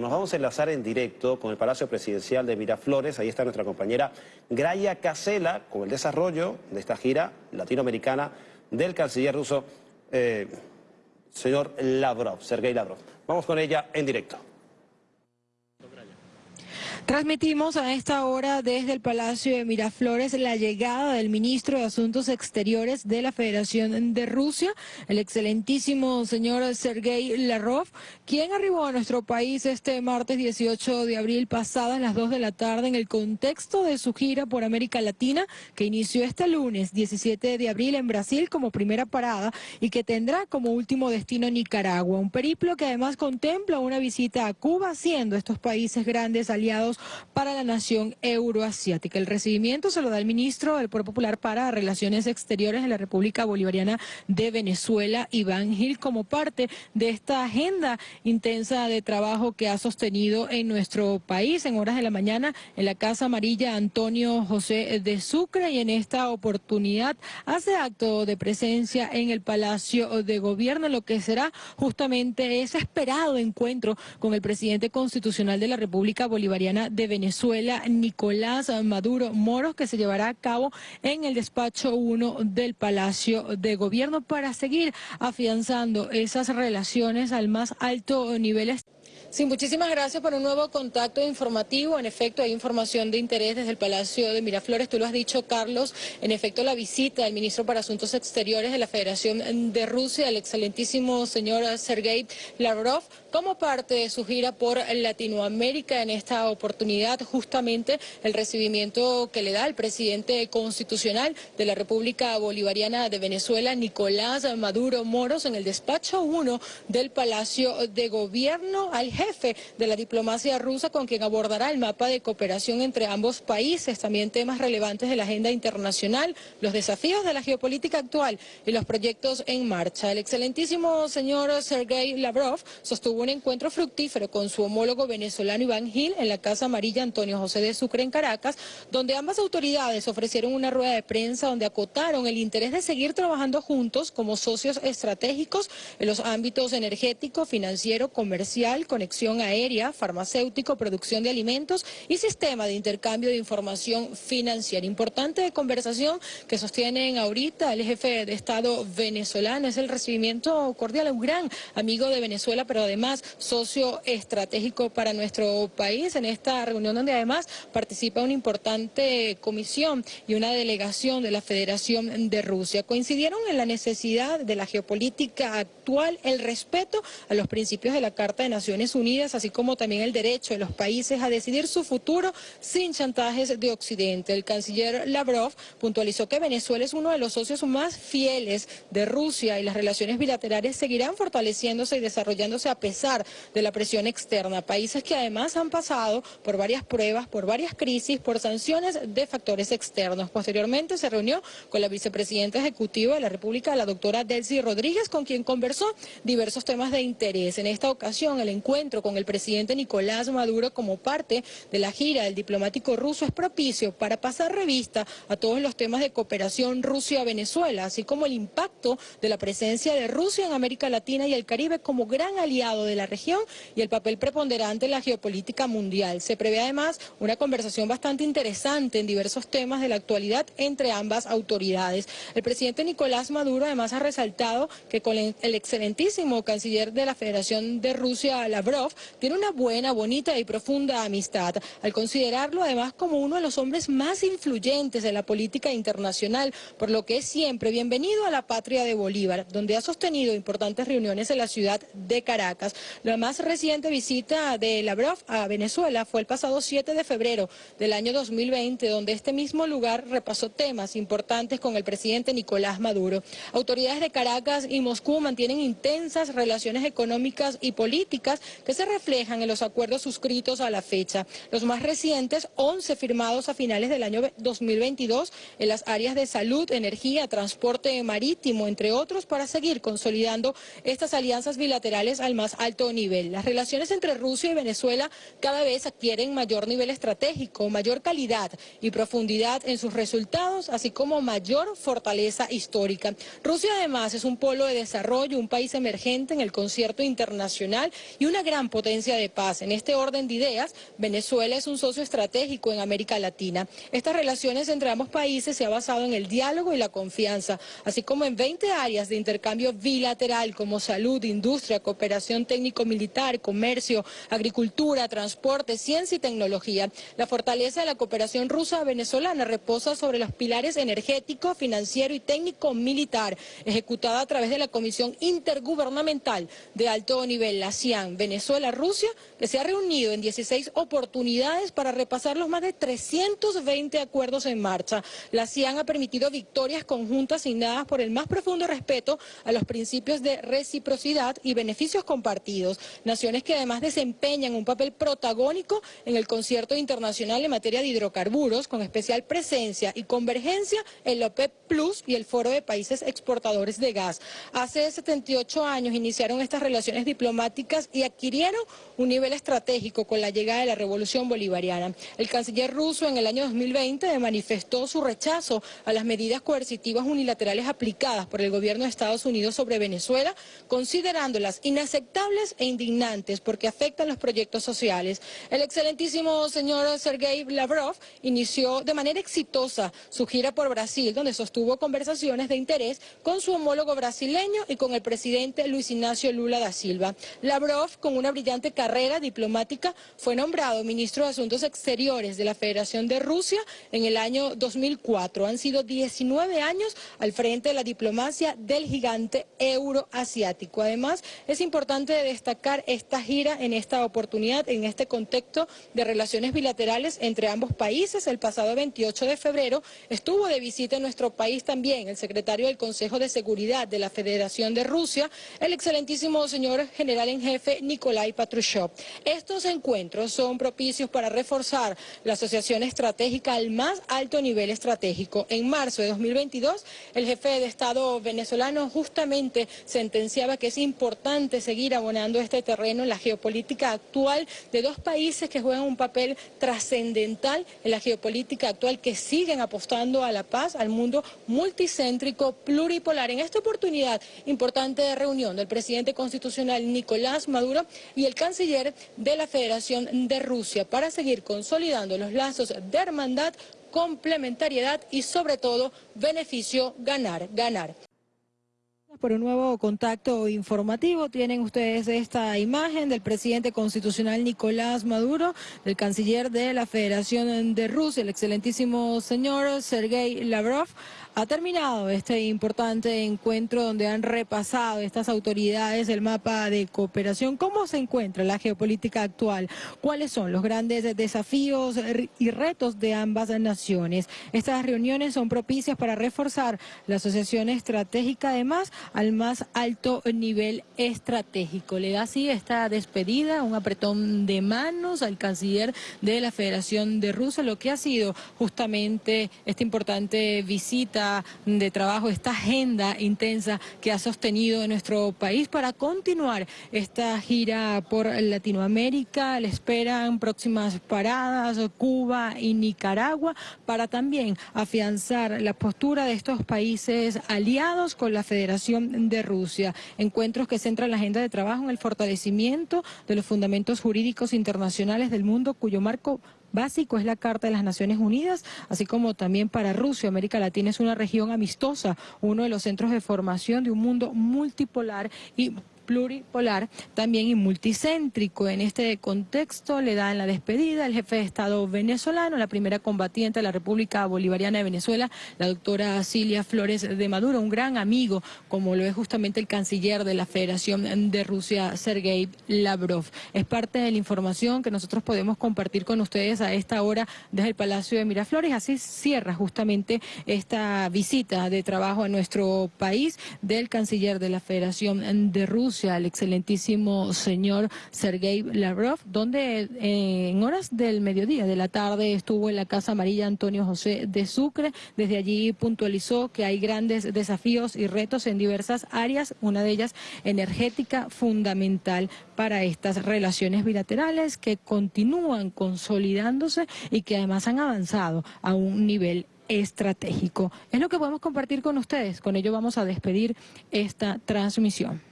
Nos vamos a enlazar en directo con el Palacio Presidencial de Miraflores. Ahí está nuestra compañera Graya Casela con el desarrollo de esta gira latinoamericana del canciller ruso, eh, señor Lavrov, Sergei Lavrov. Vamos con ella en directo. Transmitimos a esta hora desde el Palacio de Miraflores la llegada del ministro de Asuntos Exteriores de la Federación de Rusia, el excelentísimo señor Sergei Lavrov, quien arribó a nuestro país este martes 18 de abril pasada a las 2 de la tarde en el contexto de su gira por América Latina que inició este lunes 17 de abril en Brasil como primera parada y que tendrá como último destino Nicaragua. Un periplo que además contempla una visita a Cuba, siendo estos países grandes aliados para la nación euroasiática. El recibimiento se lo da el ministro del Pueblo Popular para Relaciones Exteriores de la República Bolivariana de Venezuela, Iván Gil, como parte de esta agenda intensa de trabajo que ha sostenido en nuestro país en horas de la mañana en la Casa Amarilla Antonio José de Sucre y en esta oportunidad hace acto de presencia en el Palacio de Gobierno, lo que será justamente ese esperado encuentro con el presidente constitucional de la República Bolivariana de Venezuela, Nicolás Maduro Moros, que se llevará a cabo en el despacho 1 del Palacio de Gobierno para seguir afianzando esas relaciones al más alto nivel. Sí, muchísimas gracias por un nuevo contacto informativo. En efecto, hay información de interés desde el Palacio de Miraflores. Tú lo has dicho, Carlos. En efecto, la visita del ministro para Asuntos Exteriores de la Federación de Rusia, el excelentísimo señor Sergei Lavrov, como parte de su gira por Latinoamérica. En esta oportunidad, justamente, el recibimiento que le da el presidente constitucional de la República Bolivariana de Venezuela, Nicolás Maduro Moros, en el despacho 1 del Palacio de Gobierno al jefe de la diplomacia rusa con quien abordará el mapa de cooperación entre ambos países, también temas relevantes de la agenda internacional, los desafíos de la geopolítica actual y los proyectos en marcha. El excelentísimo señor Sergei Lavrov sostuvo un encuentro fructífero con su homólogo venezolano Iván Gil en la Casa Amarilla Antonio José de Sucre en Caracas, donde ambas autoridades ofrecieron una rueda de prensa donde acotaron el interés de seguir trabajando juntos como socios estratégicos en los ámbitos energético, financiero, comercial, conexión aérea, farmacéutico, producción de alimentos y sistema de intercambio de información financiera. Importante conversación que sostienen ahorita el jefe de Estado venezolano. Es el recibimiento cordial a un gran amigo de Venezuela, pero además socio estratégico para nuestro país. En esta reunión donde además participa una importante comisión y una delegación de la Federación de Rusia. Coincidieron en la necesidad de la geopolítica actual, el respeto a los principios de la Carta de Naciones Unidas Unidas, así como también el derecho de los países a decidir su futuro sin chantajes de Occidente. El canciller Lavrov puntualizó que Venezuela es uno de los socios más fieles de Rusia y las relaciones bilaterales seguirán fortaleciéndose y desarrollándose a pesar de la presión externa. Países que además han pasado por varias pruebas, por varias crisis, por sanciones de factores externos. Posteriormente se reunió con la vicepresidenta ejecutiva de la República, la doctora Delcy Rodríguez, con quien conversó diversos temas de interés. En esta ocasión el encuentro con el presidente Nicolás Maduro como parte de la gira del diplomático ruso es propicio para pasar revista a todos los temas de cooperación Rusia-Venezuela, así como el impacto de la presencia de Rusia en América Latina y el Caribe como gran aliado de la región y el papel preponderante en la geopolítica mundial. Se prevé además una conversación bastante interesante en diversos temas de la actualidad entre ambas autoridades. El presidente Nicolás Maduro además ha resaltado que con el excelentísimo canciller de la Federación de Rusia, Lavrov, tiene una buena, bonita y profunda amistad, al considerarlo además como uno de los hombres más influyentes de la política internacional, por lo que es siempre bienvenido a la patria de Bolívar, donde ha sostenido importantes reuniones en la ciudad de Caracas. La más reciente visita de Lavrov a Venezuela fue el pasado 7 de febrero del año 2020, donde este mismo lugar repasó temas importantes con el presidente Nicolás Maduro. Autoridades de Caracas y Moscú mantienen intensas relaciones económicas y políticas que se reflejan en los acuerdos suscritos a la fecha. Los más recientes, 11 firmados a finales del año 2022 en las áreas de salud, energía, transporte marítimo, entre otros, para seguir consolidando estas alianzas bilaterales al más alto nivel. Las relaciones entre Rusia y Venezuela cada vez adquieren mayor nivel estratégico, mayor calidad y profundidad en sus resultados, así como mayor fortaleza histórica. Rusia además es un polo de desarrollo, un país emergente en el concierto internacional y una gran gran potencia de paz. En este orden de ideas, Venezuela es un socio estratégico en América Latina. Estas relaciones entre ambos países se ha basado en el diálogo y la confianza, así como en 20 áreas de intercambio bilateral como salud, industria, cooperación técnico-militar, comercio, agricultura, transporte, ciencia y tecnología. La fortaleza de la cooperación rusa-venezolana reposa sobre los pilares energético, financiero y técnico-militar, ejecutada a través de la Comisión Intergubernamental de Alto Nivel, la CIAN, Venezuela-Rusia, que se ha reunido en 16 oportunidades para repasar los más de 320 acuerdos en marcha. La CIAN ha permitido victorias conjuntas asignadas por el más profundo respeto a los principios de reciprocidad y beneficios compartidos. Naciones que además desempeñan un papel protagónico en el concierto internacional en materia de hidrocarburos, con especial presencia y convergencia en la OPEP Plus y el Foro de Países Exportadores de Gas. Hace 78 años iniciaron estas relaciones diplomáticas y adquirieron un nivel estratégico con la llegada de la Revolución Bolivariana. El canciller ruso en el año 2020 manifestó su rechazo a las medidas coercitivas unilaterales aplicadas por el gobierno de Estados Unidos sobre Venezuela, considerándolas inaceptables e indignantes porque afectan los proyectos sociales. El excelentísimo señor Sergei Lavrov inició de manera exitosa su gira por Brasil, donde sostuvo conversaciones de interés con su homólogo brasileño y con el presidente Luis Ignacio Lula da Silva. Lavrov, con una brillante carrera diplomática, fue nombrado ministro de Asuntos Exteriores de la Federación de Rusia en el año 2004. Han sido 19 años al frente de la diplomacia del gigante euroasiático. Además, es importante destacar esta gira en esta oportunidad, en este contexto de relaciones bilaterales entre ambos países. El pasado 28 de febrero estuvo de visita en nuestro país también el secretario del Consejo de Seguridad de la Federación de Rusia, el excelentísimo señor general en jefe Patrushev. Estos encuentros son propicios para reforzar la asociación estratégica al más alto nivel estratégico. En marzo de 2022, el jefe de Estado venezolano justamente sentenciaba que es importante seguir abonando este terreno en la geopolítica actual de dos países que juegan un papel trascendental en la geopolítica actual, que siguen apostando a la paz, al mundo multicéntrico, pluripolar. En esta oportunidad importante reunión del presidente constitucional Nicolás Maduro y el canciller de la Federación de Rusia para seguir consolidando los lazos de hermandad, complementariedad y sobre todo beneficio ganar, ganar. Por un nuevo contacto informativo tienen ustedes esta imagen del presidente constitucional Nicolás Maduro, del canciller de la Federación de Rusia, el excelentísimo señor Sergei Lavrov. Ha terminado este importante encuentro donde han repasado estas autoridades el mapa de cooperación. ¿Cómo se encuentra la geopolítica actual? ¿Cuáles son los grandes desafíos y retos de ambas naciones? Estas reuniones son propicias para reforzar la asociación estratégica, además al más alto nivel estratégico. Le da así esta despedida, un apretón de manos al canciller de la Federación de Rusia, lo que ha sido justamente esta importante visita de trabajo, esta agenda intensa que ha sostenido nuestro país para continuar esta gira por Latinoamérica. Le esperan próximas paradas, Cuba y Nicaragua, para también afianzar la postura de estos países aliados con la Federación de Rusia. Encuentros que centran la agenda de trabajo en el fortalecimiento de los fundamentos jurídicos internacionales del mundo, cuyo marco básico es la Carta de las Naciones Unidas, así como también para Rusia. América Latina es una región amistosa, uno de los centros de formación de un mundo multipolar y pluripolar también y multicéntrico. En este contexto le dan la despedida el jefe de Estado venezolano, la primera combatiente de la República Bolivariana de Venezuela, la doctora Cilia Flores de Maduro, un gran amigo, como lo es justamente el canciller de la Federación de Rusia, Sergei Lavrov. Es parte de la información que nosotros podemos compartir con ustedes a esta hora desde el Palacio de Miraflores. Así cierra justamente esta visita de trabajo a nuestro país del canciller de la Federación de Rusia al excelentísimo señor Sergei Lavrov, donde eh, en horas del mediodía de la tarde estuvo en la Casa Amarilla Antonio José de Sucre. Desde allí puntualizó que hay grandes desafíos y retos en diversas áreas, una de ellas energética fundamental para estas relaciones bilaterales que continúan consolidándose y que además han avanzado a un nivel estratégico. Es lo que podemos compartir con ustedes. Con ello vamos a despedir esta transmisión.